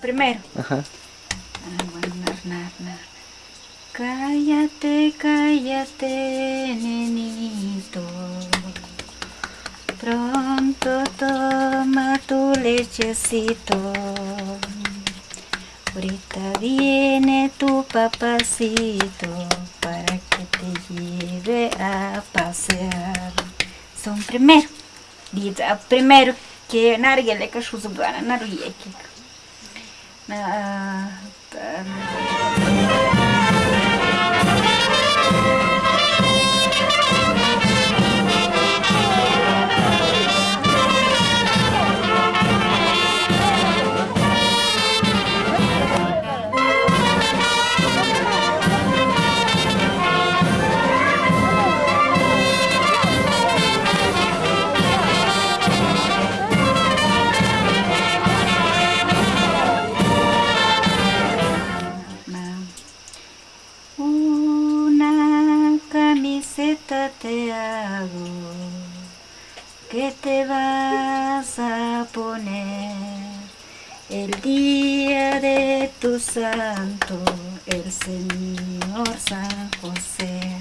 Primero. Ajá. Ah, bueno, nar, nar, nar. Cállate, cállate, nenito. Pronto toma tu lechecito. Ahorita viene tu papacito para que te lleve a pasear. Son primero. Primero que nargele ka shu zubana Men jeg, det camiseta te hago que te vas a poner el día de tu santo, el Señor San José.